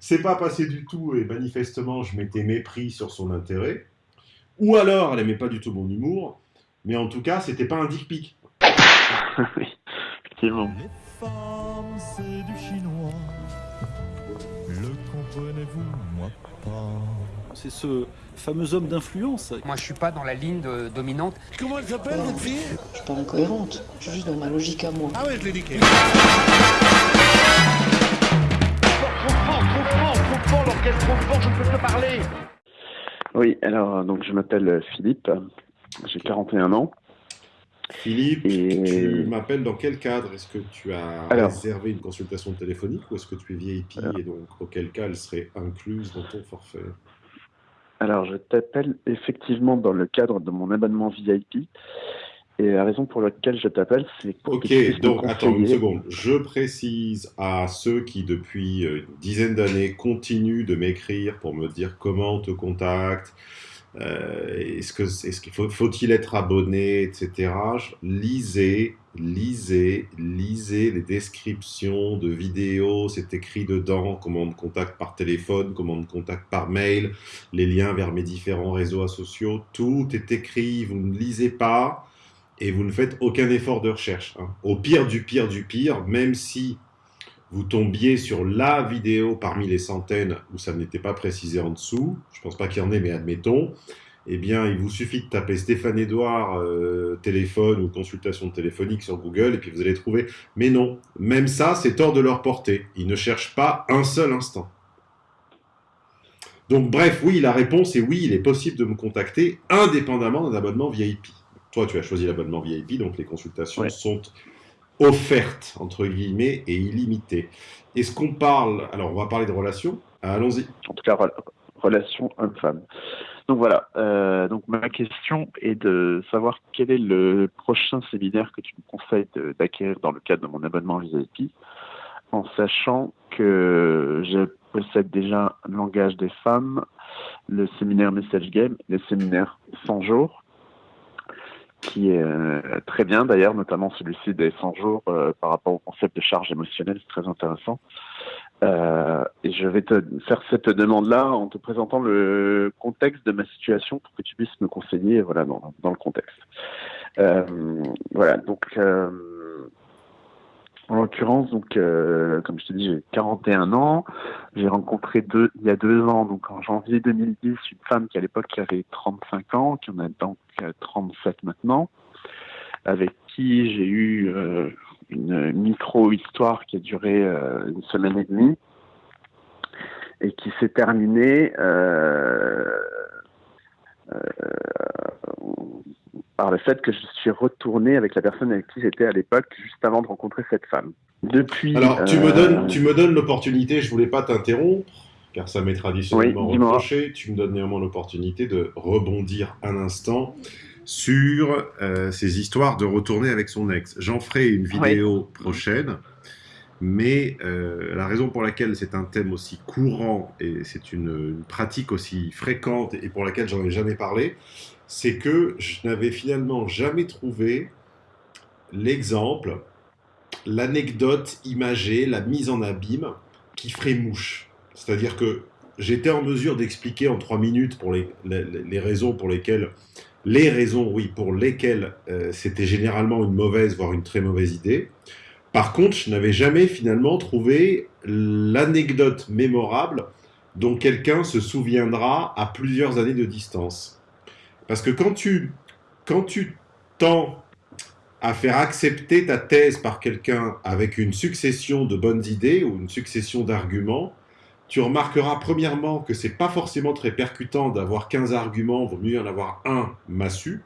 c'est pas passé du tout et manifestement je m'étais mépris sur son intérêt. Ou alors elle aimait pas du tout mon humour, mais en tout cas c'était pas un dick pic. oui, effectivement. Les femmes, c'est du chinois. Le comprenez-vous, moi pas. C'est ce fameux homme d'influence. Moi, je suis pas dans la ligne de- dominante. Comment elle s'appelle, cette fille? Je suis pas incohérente, je suis juste dans ma logique à moi. Ah ouais, je l'ai niqué. Oui, alors, donc je m'appelle euh, Philippe, j'ai 41 ans. Philippe, Et- tu m'appelles dans quel cadre? Est-ce que tu as Alors. réservé une consultation téléphonique ou est-ce que tu es VIP Alors. et donc auquel cas elle serait incluse dans ton forfait? Alors, je t'appelle effectivement dans le cadre de mon abonnement VIP. Et la raison pour laquelle je t'appelle, c'est pour que Ok, me donc attends une seconde. Je précise à ceux qui depuis euh, une dizaine d'années continuent de m'écrire pour me dire comment on te contacte, euh, est-ce que qu'il faut faut-il être abonné, etc. Lisez, lisez, lisez les descriptions de vidéos. C'est écrit dedans comment on me contacte par téléphone, comment on me contacte par mail, les liens vers mes différents réseaux sociaux. Tout est écrit. Vous ne lisez pas et vous ne faites aucun effort de recherche. hein. Au pire du pire du pire, même si vous tombiez sur la vidéo parmi les centaines où ça n'était pas précisé en dessous, je pense pas qu'il y en ait, mais admettons, eh bien, il vous suffit de taper Stéphane Edouard euh, téléphone ou consultation téléphonique sur Google et puis vous allez trouver. Mais non, même ça, c'est hors de leur portée. Ils ne cherchent pas un seul instant. Donc, bref, oui, la réponse est oui, il est possible de me contacter indépendamment d'un abonnement VIP. Toi, tu as choisi l'abonnement VIP, donc les consultations Ouais. sont offertes, entre guillemets, et illimitées. Est-ce qu'on parle... Alors, on va parler de relations. Allons-y. en tout cas re- relation homme-femme. Donc voilà, euh, donc ma question est de savoir quel est le prochain séminaire que tu me conseilles d'acquérir dans le cadre de mon abonnement VIP, en sachant que je possède déjà un langage des femmes, le séminaire Message Game, le séminaire 100 jours, qui est euh, très bien d'ailleurs, notamment celui-ci des 100 jours euh, par rapport au concept de charge émotionnelle, c'est très intéressant. Euh, et je vais te faire cette demande-là en te présentant le contexte de ma situation pour que tu puisses me conseiller voilà, dans, dans le contexte. Euh, voilà, donc euh, en l'occurrence, donc, euh, comme je te dis, j'ai 41 ans. J'ai rencontré deux, il y a deux ans, donc en janvier 2010, une femme qui à l'époque avait 35 ans, qui en a donc euh, 37 maintenant, avec qui j'ai eu euh, une micro-histoire qui a duré euh, une semaine et demie et qui s'est terminée euh, euh, par le fait que je suis retourné avec la personne avec qui j'étais à l'époque juste avant de rencontrer cette femme. Depuis. Alors, tu me euh, donnes, tu me donnes l'opportunité, je voulais pas t'interrompre, car ça m'est traditionnellement Oui, reproché. Tu me donnes néanmoins l'opportunité de rebondir un instant sur euh, ces histoires de retourner avec son ex. J'en ferai une vidéo prochaine, mais euh, la raison pour laquelle c'est un thème aussi courant et c'est une, pratique aussi fréquente et pour laquelle j'en ai jamais parlé, c'est que je n'avais finalement jamais trouvé l'exemple l'anecdote imagée, la mise en abîme qui ferait mouche. C'est-à-dire que j'étais en mesure d'expliquer en trois minutes pour les, les, les raisons pour lesquelles, les raisons, oui, pour lesquelles euh, c'était généralement une mauvaise, voire une très mauvaise idée. Par contre, je n'avais jamais finalement trouvé l'anecdote mémorable dont quelqu'un se souviendra à plusieurs années de distance. Parce que quand tu, quand tends à faire accepter ta thèse par quelqu'un avec une succession de bonnes idées ou une succession d'arguments, tu remarqueras premièrement que c'est pas forcément très percutant d'avoir 15 arguments, vaut mieux en avoir un massu.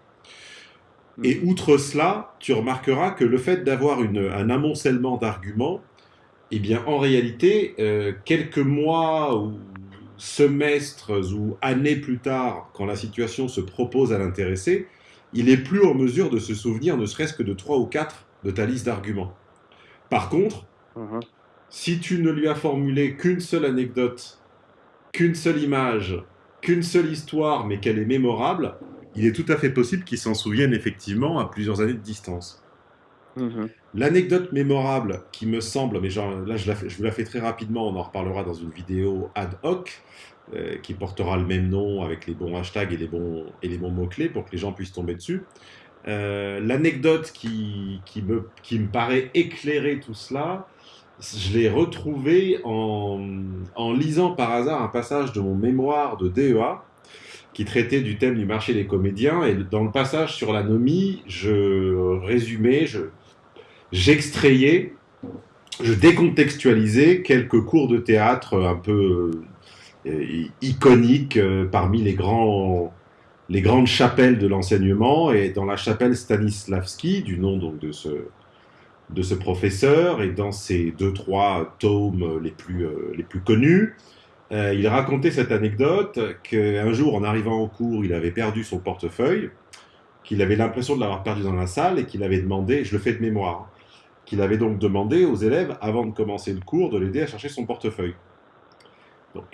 Et outre cela, tu remarqueras que le fait d'avoir un amoncellement d'arguments, eh bien, en réalité, euh, quelques mois ou semestres ou années plus tard, quand la situation se propose à l'intéresser, il est plus en mesure de se souvenir ne serait-ce que de trois ou quatre de ta liste d'arguments. Par contre, Mhm. si tu ne lui as formulé qu'une seule anecdote, qu'une seule image, qu'une seule histoire, mais qu'elle est mémorable, il est tout à fait possible qu'il s'en souvienne effectivement à plusieurs années de distance. Mhm. L'anecdote mémorable qui me semble, mais genre, là je, la je vous la fais très rapidement, on en reparlera dans une vidéo ad hoc, euh, qui portera le même nom avec les bons hashtags et les bons, et les bons mots-clés pour que les gens puissent tomber dessus. Euh, L'anecdote qui, qui, me, qui me paraît éclairer tout cela, je l'ai retrouvée en, en lisant par hasard un passage de mon mémoire de DEA qui traitait du thème du marché des comédiens. Et dans le passage sur l'anomie, je résumais, je, j'extrayais, je décontextualisais quelques cours de théâtre un peu euh, iconiques euh, parmi les, grands, les grandes chapelles de l'enseignement. Et dans la chapelle Stanislavski, du nom donc de ce, de ce professeur, et dans ses deux, trois tomes les plus, euh, les plus connus, euh, il racontait cette anecdote qu'un jour, en arrivant au cours, il avait perdu son portefeuille, qu'il avait l'impression de l'avoir perdu dans la salle et qu'il avait demandé, je le fais de mémoire, hein, qu'il avait donc demandé aux élèves, avant de commencer le cours, de l'aider à chercher son portefeuille. Donc,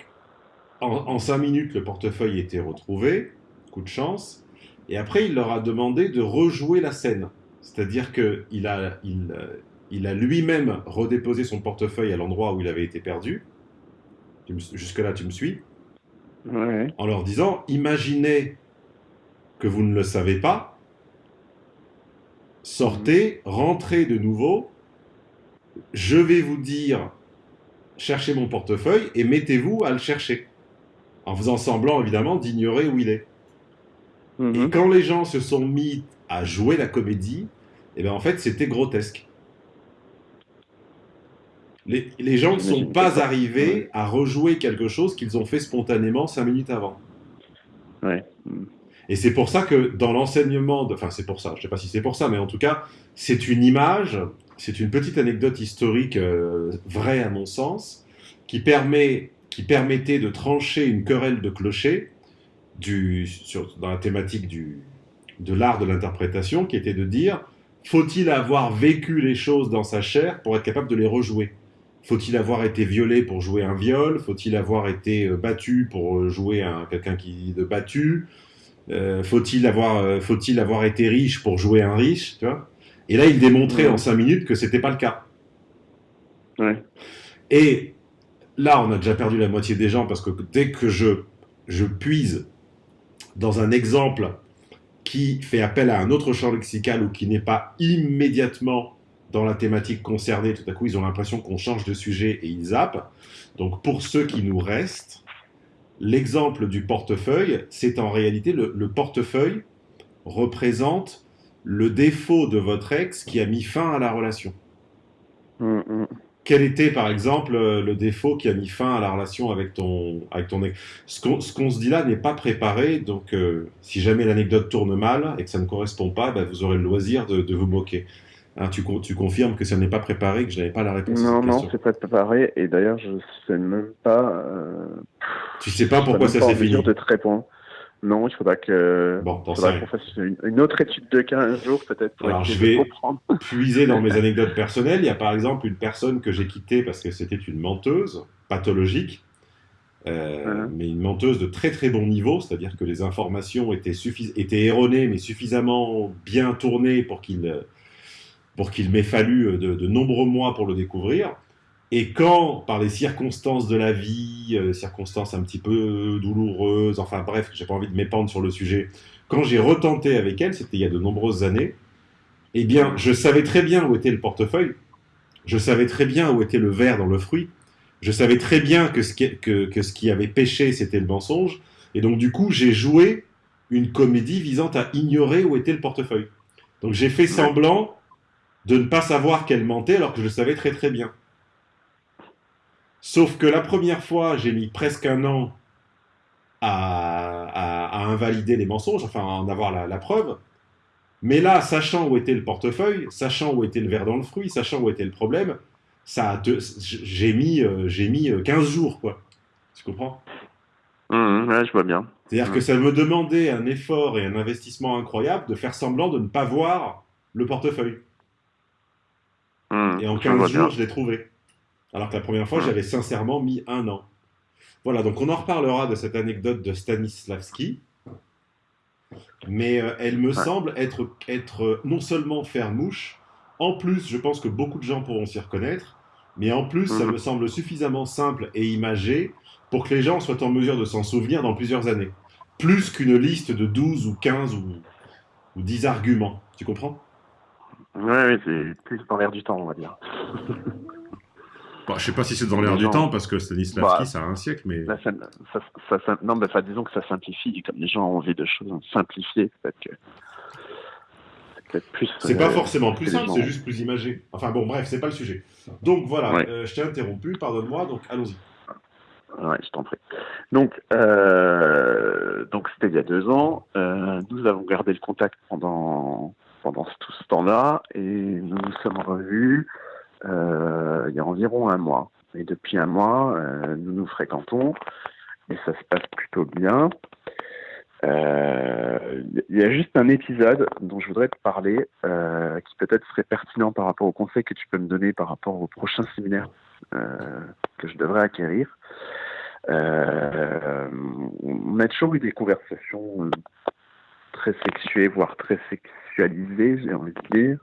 en, cinq minutes, le portefeuille était retrouvé, coup de chance, et après, il leur a demandé de rejouer la scène. C'est-à-dire qu'il a, euh, il a lui-même redéposé son portefeuille à l'endroit où il avait été perdu. Jusque-là, tu me suis Ouais. en leur disant imaginez que vous ne le savez pas, sortez, rentrez de nouveau, je vais vous dire cherchez mon portefeuille et mettez-vous à le chercher. En faisant semblant évidemment d'ignorer où il est. Et Mhm. quand les gens se sont mis à jouer la comédie, eh ben en fait c'était grotesque. Les, les gens ne sont pas arrivés à rejouer quelque chose qu'ils ont fait spontanément cinq minutes avant. Ouais. Et c'est pour ça que dans l'enseignement, enfin c'est pour ça, je sais pas si c'est pour ça, mais en tout cas, c'est une image, c'est une petite anecdote historique euh, vraie à mon sens, qui, permet, qui permettait de trancher une querelle de clocher du, sur, dans la thématique du, de l'art de l'interprétation, qui était de dire, faut-il avoir vécu les choses dans sa chair pour être capable de les rejouer? Faut-il avoir été violé pour jouer un viol? Faut-il avoir été euh, battu pour euh, jouer un quelqu'un qui de battu? Euh, faut-il avoir, faut-il avoir été riche pour jouer un riche, tu vois? Et là, il démontrait Ouais. en cinq minutes que c'était pas le cas. Ouais. Et là, on a déjà perdu la moitié des gens parce que dès que je, je puise dans un exemple qui fait appel à un autre champ lexical ou qui n'est pas immédiatement dans la thématique concernée, tout à coup, ils ont l'impression qu'on change de sujet et ils zappent. Donc, pour ceux qui nous restent, l'exemple du portefeuille, c'est en réalité le, le portefeuille représente le défaut de votre ex qui a mis fin à la relation. Quel était, par exemple, euh, le défaut qui a mis fin à la relation avec ton, avec ton ex? Ce qu'on se dit là n'est pas préparé, donc euh, si jamais l'anecdote tourne mal et que ça ne correspond pas, bah, vous aurez le loisir de, de vous moquer. Hein, tu, con- tu confirmes que ça n'est pas préparé, que je n'avais pas la réponse à Non, cette non, c'est pas préparé. Et d'ailleurs, je sais même pas. Euh, Tu sais pas pourquoi ça s'est fini. de te répondre. Non, il faudra que. Bon, qu'on fasse une, une autre étude de 15 jours peut-être pour Alors, je vais- comprendre. puiser dans mes anecdotes personnelles. Il y a par exemple une personne que j'ai quittée parce que c'était une menteuse pathologique, euh, Mhm. mais une menteuse de très très bon niveau, c'est-à-dire que les informations étaient, erronées, mais suffisamment bien tournées pour qu'il pour qu'il m'ait fallu de, de nombreux mois pour le découvrir. Et quand, par les circonstances de la vie, euh, circonstances un petit peu douloureuses, enfin bref, j'ai pas envie de m'épandre sur le sujet, quand j'ai retenté avec elle, c'était il y a de nombreuses années, eh bien, je savais très bien où était le portefeuille, je savais très bien où était le verre dans le fruit, je savais très bien que ce qui, que ce qui avait péché, c'était le mensonge, et donc du coup, j'ai joué une comédie visant à ignorer où était le portefeuille. Donc j'ai fait semblant de ne pas savoir qu'elle mentait alors que je le savais très très bien. Sauf que la première fois, j'ai mis presque un an à, à- à invalider les mensonges, enfin à en avoir la, la preuve. Mais là, sachant où était le portefeuille, sachant où était le verre dans le fruit, sachant où était le problème, ça j'ai mis, euh, j'ai mis euh, 15 jours, quoi. Tu comprends? Mhm, ouais, je vois bien. C'est-à-dire Mm. que ça me demandait un effort et un investissement incroyable de faire semblant de ne pas voir le portefeuille. Mhm, Et en je vois 15 jours, bien. je l'ai trouvé. Alors que la première fois, Mm. j'avais sincèrement mis un an. Voilà, donc on en reparlera de cette anecdote de Stanislavski. Mais euh, elle me semble être, être euh, non seulement faire mouche, En plus, je pense que beaucoup de gens pourront s'y reconnaître, mais en plus, ça Mhm. me semble suffisamment simple et imagé pour que les gens soient en mesure de s'en souvenir dans plusieurs années. Plus qu'une liste de 12 ou 15 ou, ou 10 arguments. Tu comprends? Oui, oui, c'est plus dans l'air du temps, on va dire. Bon, Je sais pas si c'est dans l'air du gens- temps, parce que Stanislavski, Bah, ça a un siècle, mais... Là, ça, ça, ça- ça- non, mais enfin, disons que ça simplifie, comme les gens ont envie de choses simplifiées, peut-être que c'est peut-être plus. C'est pas euh, forcément plus simple, c'est juste plus imagé. Enfin bon, bref, c'est pas le sujet. Donc voilà, Ouais. euh, je t'ai interrompu, pardonne-moi, donc allons-y. Ouais, je t'en prie. Donc, euh, donc c'était il y a deux ans. Nous avons gardé le contact pendant pendant tout ce temps-là et nous nous sommes revus euh, il y a environ un mois. Et depuis un mois, euh, nous nous fréquentons et ça se passe plutôt bien. Euh, Il y a juste un épisode dont je voudrais te parler qui peut-être serait pertinent par rapport au conseil que tu peux me donner par rapport au prochain séminaire que je devrais acquérir. On a toujours eu des conversations très sexuées, voire très sexualisées, j'ai envie de dire,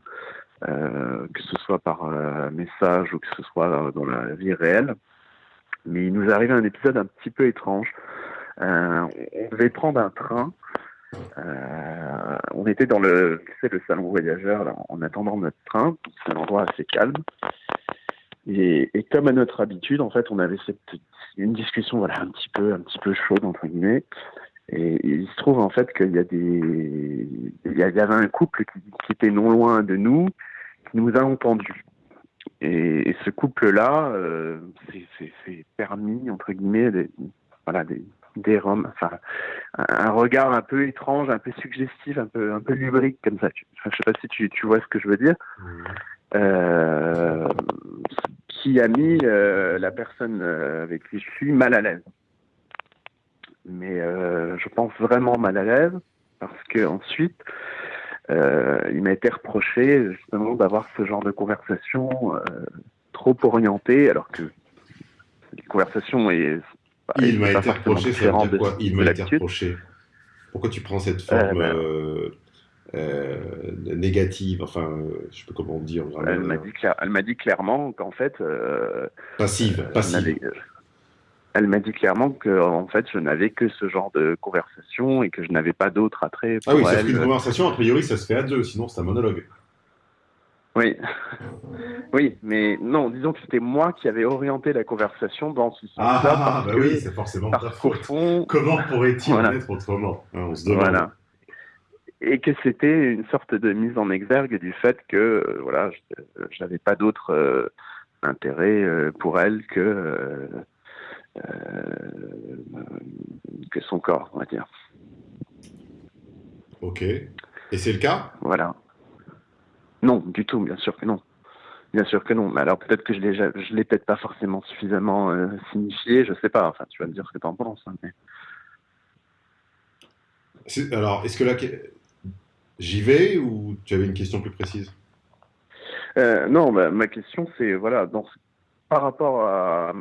euh, que ce soit par euh, message ou que ce soit dans la vie réelle. Mais il nous arrivait un épisode un petit peu étrange. Euh, on devait prendre un train. Euh, on était dans le, le salon voyageur là, en attendant notre train. C'est un endroit assez calme. Et, et comme à notre habitude, en fait, on avait cette, une discussion, voilà, un petit peu, un petit peu chaude entre guillemets. Et, il se trouve en fait qu'il y a des, il y avait un couple qui, qui était non loin de nous, qui nous a entendus. Et, et ce couple-là, euh, c'est- permis entre guillemets, des, voilà, des, des roms, enfin, un, regard un peu étrange, un peu suggestif, un peu, un peu lubrique comme ça. Enfin, je sais pas si tu, tu vois ce que je veux dire euh, qui a mis euh, la personne euh, avec qui je suis mal à l'aise. Mais euh, je pense vraiment mal à l'aise parce que ensuite, euh, il m'a été reproché justement d'avoir ce genre de conversation euh, trop orientée, alors que les conversations est bah, Il m'a pas été reproché, de- quoi Il m'a été reproché. Pourquoi tu prends cette forme ben- négative Enfin, je sais pas comment dire. vraiment, Elle m'a dit, dit clairement qu'en fait, Passive, passive. Elle euh, m'a dit clairement que en fait je n'avais que ce genre de conversation et que je n'avais pas d'autre attrait pour Ah oui, elle. qu'une conversation, a priori, ça se fait à deux, sinon c'est un monologue. Oui, oui, mais non, disons que c'était moi qui avais orienté la conversation dans ce sens-là. Ah, bah que- oui, c'est forcément ta faute. fond, Comment pourrait-il Voilà. en être autrement hein, On se demande. voilà. Et que c'était une sorte de mise en exergue du fait que euh, voilà, je je n'avais pas d'autre euh, intérêt euh, pour elle que euh, euh, que son corps, on va dire. Ok. Et c'est le cas? Voilà. Non, du tout, bien sûr que non. Bien sûr que non. Mais alors peut-être que je l'ai, je l'ai peut-être pas forcément suffisamment euh, signifié, je sais pas. Enfin, tu vas me dire ce que tu en penses. hein, mais- Alors, est-ce que là, j'y vais ou tu avais une question plus précise? Euh, non, bah, ma question c'est voilà, dans ce- par rapport à.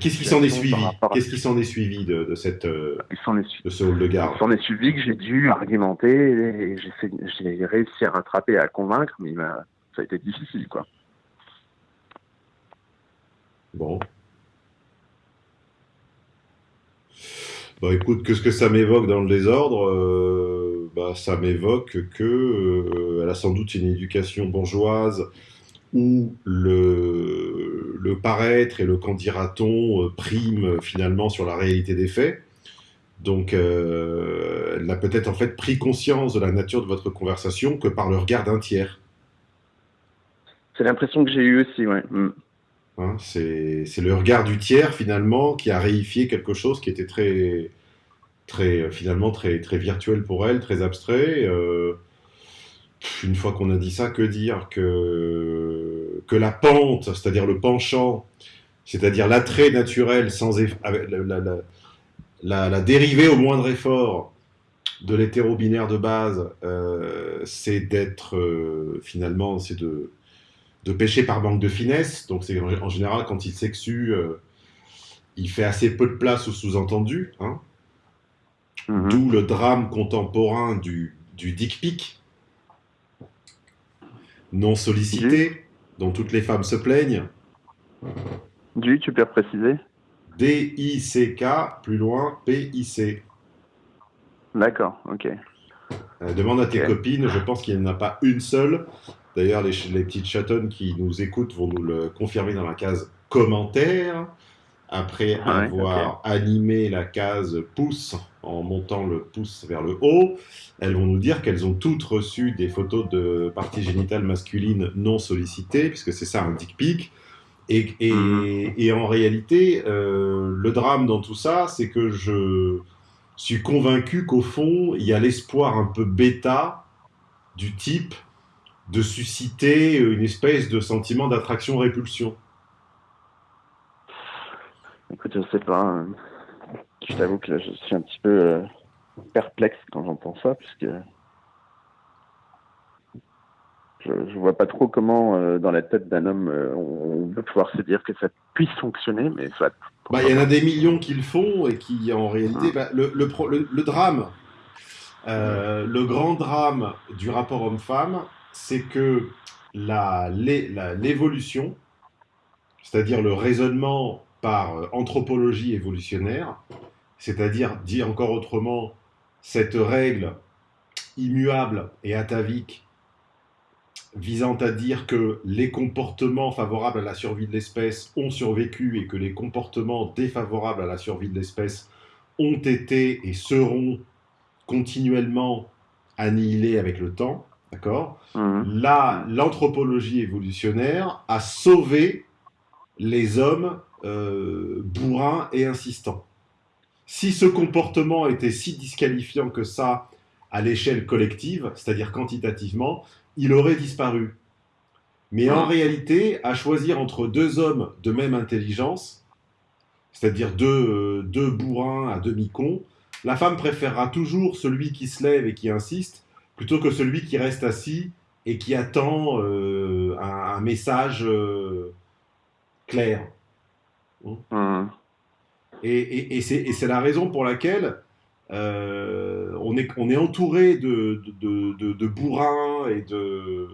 qu'est-ce qui s'en est suivi Qu'est-ce qui s'en est suivi de, de cette, euh, de ce hall de Il garde s'en est suivi que j'ai dû argumenter et j'ai, réussi à rattraper, à convaincre, mais ça a été difficile, quoi. Bon. Bon, écoute, qu'est-ce que ça m'évoque dans le désordre Euh, bah, Ça m'évoque que euh, elle a sans doute une éducation bourgeoise où le, le paraître et le qu'en dira-t-on euh, priment finalement sur la réalité des faits. Donc, euh, elle n'a peut-être en fait pris conscience de la nature de votre conversation que par le regard d'un tiers. C'est l'impression que j'ai eue aussi, ouais. Mm. Hein, c'est le regard du tiers finalement qui a réifié quelque chose qui était très, très finalement très, très virtuel pour elle, très abstrait. Euh, une fois qu'on a dit ça, que dire que, que la pente, c'est-à-dire le penchant, c'est-à-dire l'attrait naturel sans eff- la, la, la, la- la dérivée au moindre effort de l'hétéro-binaire de base, euh, c'est d'être euh, finalement, c'est de de pêcher par manque de finesse. Donc, c'est en, général, quand il sexue, euh, il fait assez peu de place au sous-entendu. Hein, Mhm. D'où le drame contemporain du, du dick pic. Non sollicité, dont toutes les femmes se plaignent. Du, tu peux préciser? D-I-C-K, plus loin, P-I-C. D'accord, ok. Euh, demande à tes copines, je pense qu'il n'y en a pas une seule. D'ailleurs, les, les petites chatonnes qui nous écoutent vont nous le confirmer dans la case commentaires. Après Ah ouais, avoir animé la case pouce en montant le pouce vers le haut, elles vont nous dire qu'elles ont toutes reçu des photos de parties génitales masculines non sollicitées, puisque c'est ça un dick pic. Et, et- Mhm. et en réalité, euh, le drame dans tout ça, c'est que je suis convaincu qu'au fond, il y a l'espoir un peu bêta du type de susciter une espèce de sentiment d'attraction-répulsion. Écoute, je sais pas. euh, Je t'avoue que là, je suis un petit peu euh, perplexe quand j'entends ça, puisque je, je vois pas trop comment, euh, dans la tête d'un homme, euh, on, peut pouvoir se dire que ça puisse fonctionner, mais. Bah, Il y en a des millions qui le font et qui, en réalité, bah, le, le, pro- le- le drame, euh, le grand drame du rapport homme-femme, c'est que la- l'é- la- l'évolution, c'est-à-dire le raisonnement par euh, anthropologie évolutionnaire, c'est-à-dire, dit encore autrement, cette règle immuable et atavique visant à dire que les comportements favorables à la survie de l'espèce ont survécu et que les comportements défavorables à la survie de l'espèce ont été et seront continuellement annihilés avec le temps, d'accord? Mhm. Là, l'anthropologie évolutionnaire a sauvé les hommes euh, bourrins et insistants. Si ce comportement était si disqualifiant que ça à l'échelle collective, c'est-à-dire quantitativement, il aurait disparu. Mais en réalité, à choisir entre deux hommes de même intelligence, c'est-à-dire deux, euh, deux bourrins à demi-cons, la femme préférera toujours celui qui se lève et qui insiste, plutôt que celui qui reste assis et qui attend euh, un, message clair. Mhm. Et, et- et c'est la raison pour laquelle euh, on, est, on est entouré de, de, de- de bourrins et de,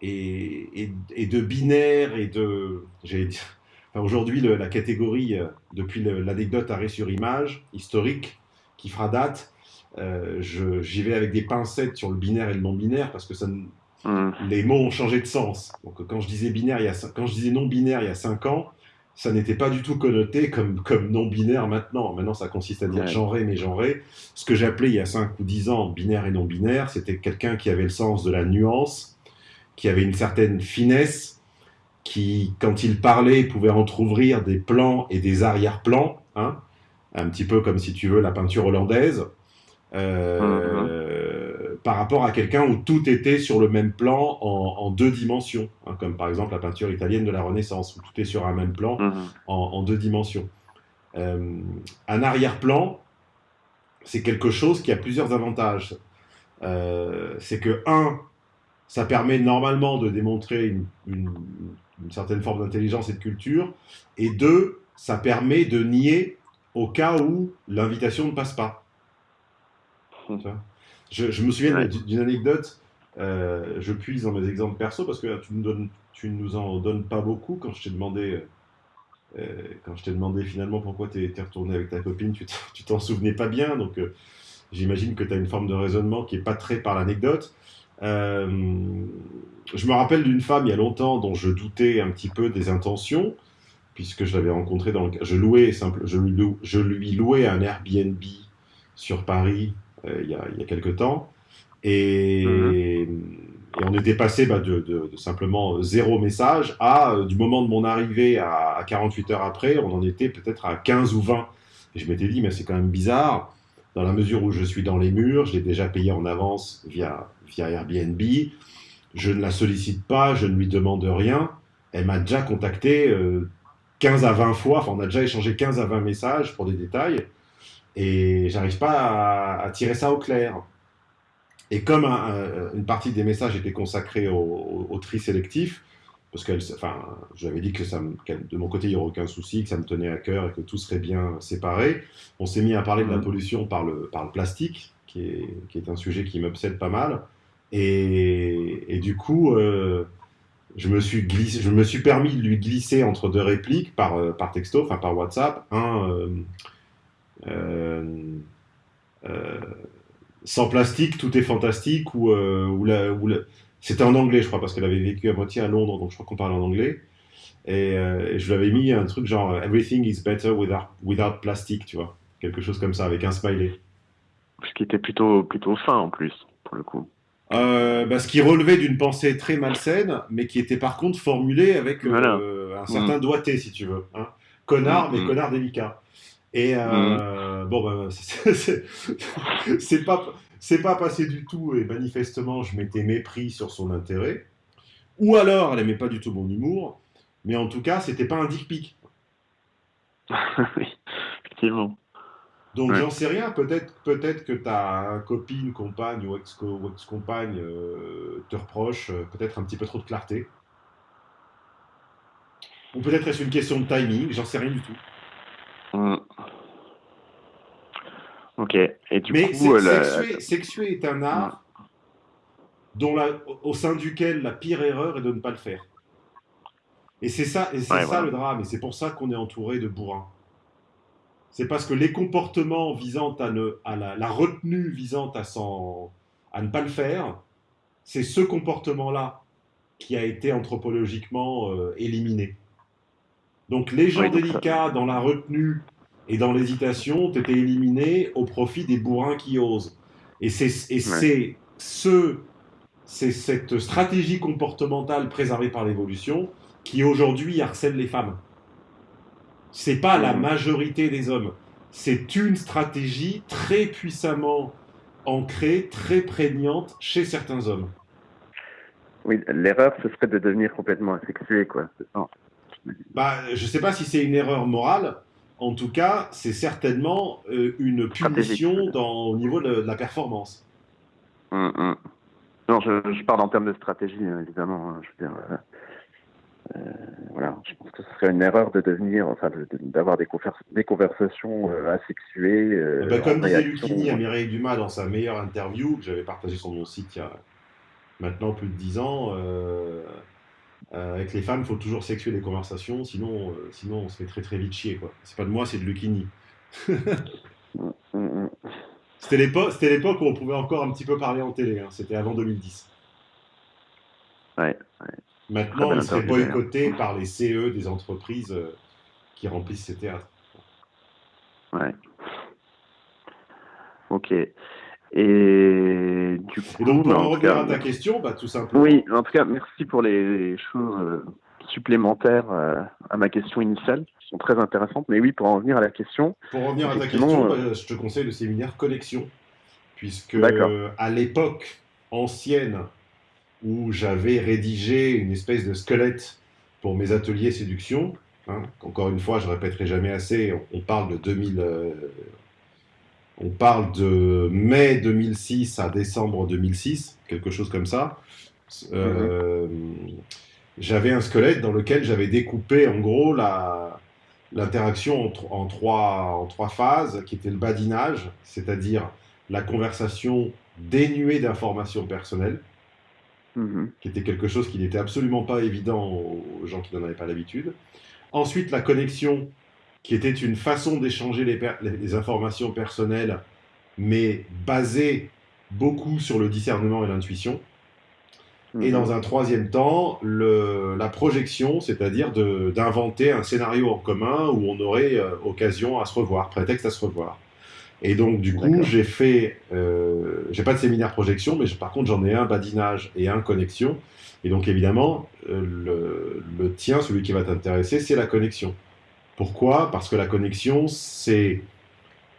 et, et- de binaires et de. enfin, Aujourd'hui, la catégorie, euh, depuis l'anecdote arrêt sur image, historique, qui fera date, euh, j'y vais avec des pincettes sur le binaire et le non-binaire parce que ça, Mhm. les mots ont changé de sens. Donc, quand je disais binaire, il y a, cin- quand je disais non binaire il y a 5 ans, ça n'était pas du tout connoté comme, comme non binaire maintenant. Maintenant, ça consiste à dire Ouais. genré, mais genré. Ce que j'appelais il y a 5 ou 10 ans binaire et non binaire, c'était quelqu'un qui avait le sens de la nuance, qui avait une certaine finesse, qui, quand il parlait, pouvait entr'ouvrir des plans et des arrière-plans, hein, un petit peu comme si tu veux la peinture hollandaise. Euh, par rapport à quelqu'un où tout était sur le même plan en, en deux dimensions, hein, comme par exemple la peinture italienne de la Renaissance, où tout est sur un même plan Mhm. en, en deux dimensions. Euh, un arrière-plan, c'est quelque chose qui a plusieurs avantages. Euh, c'est que, un, ça permet normalement de démontrer une, une- une certaine forme d'intelligence et de culture, et deux, ça permet de nier au cas où l'invitation ne passe pas. Je, je me souviens Ouais. d'une anecdote, euh, je puise dans mes exemples perso, parce que là, tu, donnes, tu nous en donnes pas beaucoup quand je t'ai demandé... euh, quand je t'ai demandé finalement pourquoi tu es retourné avec ta copine, tu t'en- souvenais pas bien, donc euh, j'imagine que tu as une forme de raisonnement qui est pas très par l'anecdote. Euh, je me rappelle d'une femme il y a longtemps dont je doutais un petit peu des intentions, puisque je l'avais rencontrée dans le... Je, louais simple... je, lui lou- je lui louais un Airbnb sur Paris euh, il, y a, il y a quelque temps, et, et on était passé bah, de, de- de simplement zéro message à, euh, du moment de mon arrivée à, à 48 heures après, on en était peut-être à 15 ou 20. Et je m'étais dit, mais c'est quand même bizarre, dans la mesure où je suis dans les murs, je l'ai déjà payé en avance via, via Airbnb, je ne la sollicite pas, je ne lui demande rien, elle m'a déjà contacté euh, 15 à 20 fois, enfin on a déjà échangé 15 à 20 messages pour des détails, et j'arrive pas à, à tirer ça au clair. Et comme un- un- une partie des messages était consacrée au, au- au tri sélectif, parce que enfin, je lui avais dit que ça me- qu'elle- de mon côté, il n'y aurait aucun souci, que ça me tenait à cœur et que tout serait bien séparé, on s'est mis à parler de la Mhm. pollution par le, par le plastique, qui est, qui est un sujet qui m'obsède pas mal. Et, et du coup, euh, je me suis glissé, je me suis permis de lui glisser entre deux répliques par, euh, par texto, enfin par WhatsApp, un euh, sans plastique, tout est fantastique, ou, euh, ou la, ou la- c'était en anglais, je crois, parce qu'elle avait vécu à moitié à Londres, donc je crois qu'on parle en anglais. Et, euh, et je lui avais mis un truc genre Everything is better without, without plastic, tu vois, quelque chose comme ça, avec un smiley. Ce qui était plutôt, plutôt fin en plus, pour le coup. Euh, bah, ce qui relevait d'une pensée très malsaine, mais qui était par contre formulée avec euh, un certain doigté, si tu veux. Hein. Connard, Mm, mais mm. connard délicat. Et euh, bon, bah, c'est pas, c'est pas passé du tout, et manifestement, je m'étais mépris sur son intérêt. Ou alors, elle aimait pas du tout mon humour, mais en tout cas, c'était pas un dick pic. oui, effectivement. Donc Ouais. j'en sais rien, peut-être peut-être que ta copine, compagne ou ex- ou ex-compagne euh, te reproche euh, peut-être un petit peu trop de clarté. Ou peut-être est-ce une question de timing, j'en sais rien du tout. Mm. Ok. Et du Mais coup, euh, sexuer, sexuer est un art dont la, au sein duquel la pire erreur est de ne pas le faire. Et c'est ça, et c'est Ouais, ça voilà. le drame, et c'est pour ça qu'on est entouré de bourrins. C'est parce que les comportements visant à, ne, à la, la retenue visant à, s'en- à ne pas le faire, c'est ce comportement-là qui a été anthropologiquement euh, éliminé. Donc les gens Oui, donc ça- délicats dans la retenue et dans l'hésitation ont été éliminés au profit des bourrins qui osent. Et c'est c'est ce, cette stratégie comportementale préservée par l'évolution qui aujourd'hui harcèle les femmes. C'est pas la Mhm. majorité des hommes. C'est une stratégie très puissamment ancrée, très prégnante chez certains hommes. Oui, l'erreur, ce serait de devenir complètement asexué, quoi. Ça. Bah, je sais pas si c'est une erreur morale. En tout cas, c'est certainement euh, une punition dans, au niveau de, de la performance. Mm, mm. Non, je, je parle en termes de stratégie, euh, évidemment. hein, je veux dire, euh, euh, voilà, je pense que ce serait une erreur de devenir, enfin, de- de- d'avoir des, convers- des conversations euh, asexuées. euh, Eh ben, comme disait. Lucchini à Mireille Dumas dans sa meilleure interview, que j'avais partagée sur mon site il y a maintenant plus de 10 ans, euh, avec les femmes, il faut toujours sexuer les conversations, sinon, euh, sinon on se fait très très vite chier. quoi. C'est pas de moi, c'est de Lucchini. Mm, mm. C'était l'époque c'était l'époque où on pouvait encore un petit peu parler en télé, hein. c'était avant 2010. Ouais, Maintenant, il serait boycotté par les CE des entreprises euh, qui remplissent ces théâtres. ouais. Ok. Et du coup, Et donc, pour bah, en en revenir à ta question, bah, tout simplement, Oui, en tout cas, merci pour les choses euh, supplémentaires euh, à ma question initiale, qui sont très intéressantes. Mais oui, pour en venir à la question, Pour revenir à ta question, euh, bah, je te conseille le séminaire Connexion, puisque à l'époque ancienne où j'avais rédigé une espèce de squelette pour mes ateliers séduction, hein, encore une fois, je répéterai jamais assez, on, on parle de 2000, euh, on parle de mai 2006 à décembre 2006, quelque chose comme ça. Euh, J'avais un squelette dans lequel j'avais découpé en gros l'interaction en trois, en trois phases, qui était le badinage, c'est-à-dire la conversation dénuée d'informations personnelles, mhm, qui était quelque chose qui n'était absolument pas évident aux gens qui n'en avaient pas l'habitude. Ensuite, la connexion, qui était une façon d'échanger les, informations personnelles, mais basée beaucoup sur le discernement et l'intuition. Et mhm. dans un troisième temps, le- la projection, c'est-à-dire d'inventer un scénario en commun où on aurait euh, occasion à se revoir, prétexte à se revoir. Et donc, du coup, j'ai fait, euh, j'ai pas de séminaire projection, mais je- par contre, j'en ai un badinage et un connexion. Et donc, évidemment, euh, le, le tien, celui qui va t'intéresser, c'est la connexion. Pourquoi? Parce que la connexion, c'est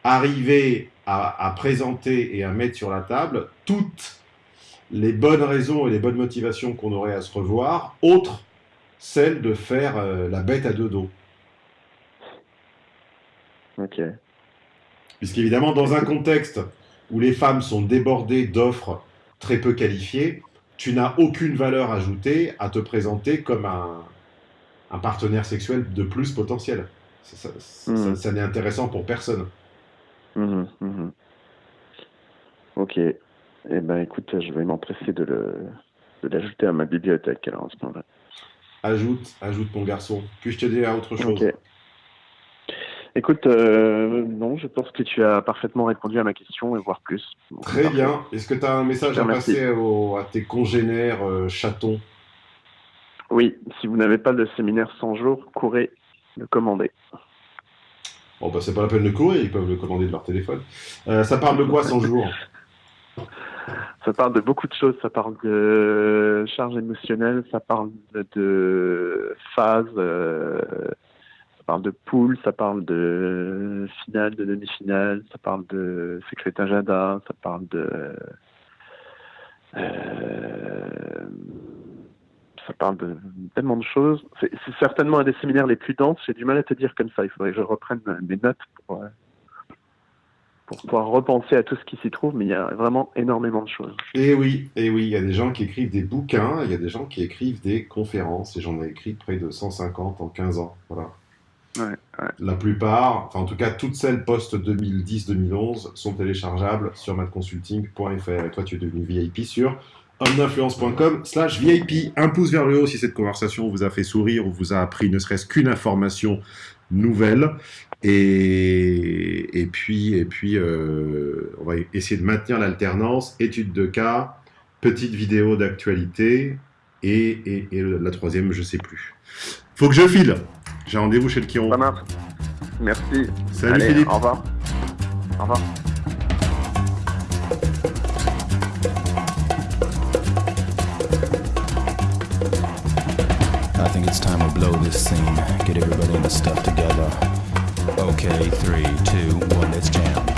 arriver à, à présenter et à mettre sur la table toutes les bonnes raisons et les bonnes motivations qu'on aurait à se revoir, autres celles de faire euh, la bête à deux dos. Ok. Puisqu'évidemment, dans un contexte où les femmes sont débordées d'offres très peu qualifiées, tu n'as aucune valeur ajoutée à te présenter comme un, un partenaire sexuel de plus potentiel. Ça, ça- ça- ça n'est intéressant pour personne. Mhm, mhm. Ok. Eh ben, écoute, je vais m'empresser de l'ajouter à ma bibliothèque alors, en ce moment-là. Ajoute, ajoute mon garçon. Puis-je t'aider à autre chose Ok. Écoute, euh, non, je pense que tu as parfaitement répondu à ma question et voire plus. Donc, Très parfait. bien. Est-ce que tu as un message à passer au- à tes congénères euh, chatons? Oui, si vous n'avez pas de séminaire 100 jours, courez le commander. Bon, bah, c'est pas la peine de courir, ils peuvent le commander de leur téléphone. Euh, ça parle de quoi 100 jours? Ça parle de beaucoup de choses. Ça parle de charge émotionnelle, ça parle de, phase, euh, ça parle de poule, ça parle de finale, de demi-finale, ça parle de secret agenda, ça parle de. euh, ça parle de tellement de choses. C'est certainement un des séminaires les plus denses. J'ai du mal à te dire comme ça. Il faudrait que je reprenne mes notes pour, euh, pour pouvoir repenser à tout ce qui s'y trouve, mais il y a vraiment énormément de choses. Et oui, et oui, il y a des gens qui écrivent des bouquins, il y a des gens qui écrivent des conférences, et j'en ai écrit près de 150 en 15 ans. Voilà. Ouais, ouais. La plupart, enfin en tout cas toutes celles post-2010-2011 sont téléchargeables sur madconsulting.fr. Et toi, tu es devenu VIP sur homme-d'influence.com slash VIP. Un pouce vers le haut si cette conversation vous a fait sourire ou vous a appris ne serait-ce qu'une information nouvelle. Et, et puis, et puis euh, on va essayer de maintenir l'alternance, études de cas, petite vidéo d'actualité, et, et, la troisième, je sais plus. Faut que je file. J'ai rendez-vous chez le Chiron. Merci. Salut Allez, Philippe. Au revoir. Au revoir. Think it's time to blow this scene. Get everybody in the stuff together. Okay, three, two, one, let's jam.